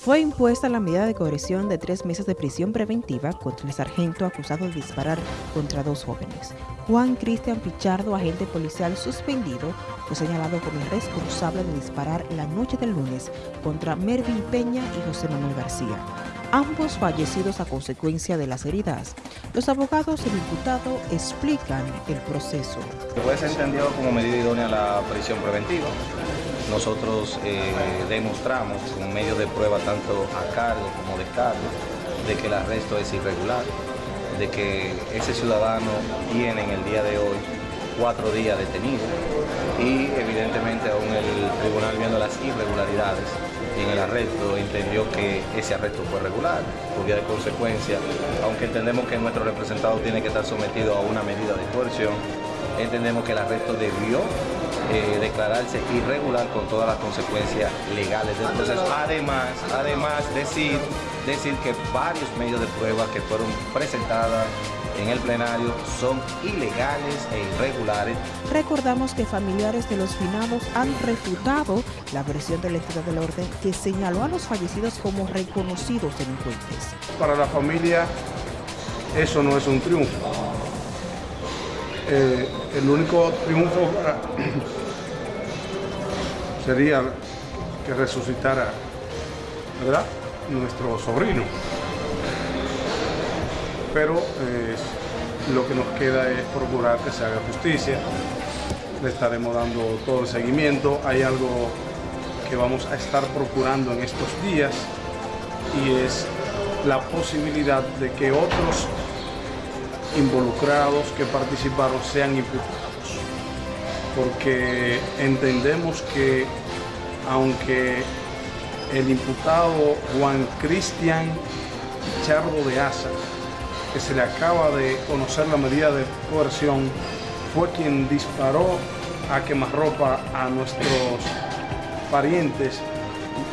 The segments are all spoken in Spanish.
Fue impuesta la medida de coerción de tres meses de prisión preventiva contra el sargento acusado de disparar contra dos jóvenes. Juan Cristian Pichardo, agente policial suspendido, fue señalado como el responsable de disparar la noche del lunes contra Mervin Peña y José Manuel García, ambos fallecidos a consecuencia de las heridas. Los abogados del imputado explican el proceso. Puede ser entendido como medida idónea la prisión preventiva nosotros eh, demostramos con medios de prueba tanto a cargo como de cargo de que el arresto es irregular, de que ese ciudadano tiene en el día de hoy cuatro días detenido y evidentemente aún el tribunal viendo las irregularidades en el arresto entendió que ese arresto fue regular, por vía de consecuencia, aunque entendemos que nuestro representado tiene que estar sometido a una medida de coerción, entendemos que el arresto debió eh, declararse irregular con todas las consecuencias legales del proceso. Además, además decir, decir que varios medios de prueba que fueron presentadas en el plenario son ilegales e irregulares. Recordamos que familiares de los finados han refutado la versión de la entidad del orden que señaló a los fallecidos como reconocidos delincuentes. Para la familia eso no es un triunfo. Eh, el único triunfo sería que resucitara ¿verdad? nuestro sobrino. Pero eh, lo que nos queda es procurar que se haga justicia. Le estaremos dando todo el seguimiento. Hay algo que vamos a estar procurando en estos días y es la posibilidad de que otros involucrados que participaron sean imputados porque entendemos que aunque el imputado Juan Cristian Chardo de Asa, que se le acaba de conocer la medida de coerción, fue quien disparó a quemarropa a nuestros parientes,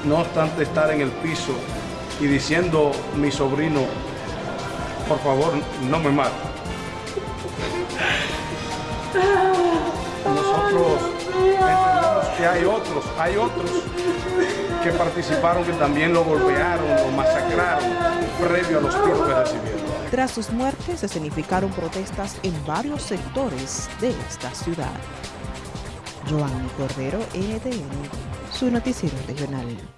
no obstante estar en el piso y diciendo mi sobrino, por favor, no me mate hay otros, hay otros que participaron, que también lo golpearon, lo masacraron previo a los tiros que recibieron. Tras sus muertes se significaron protestas en varios sectores de esta ciudad. Joan Cordero, NTN, su noticiero regional.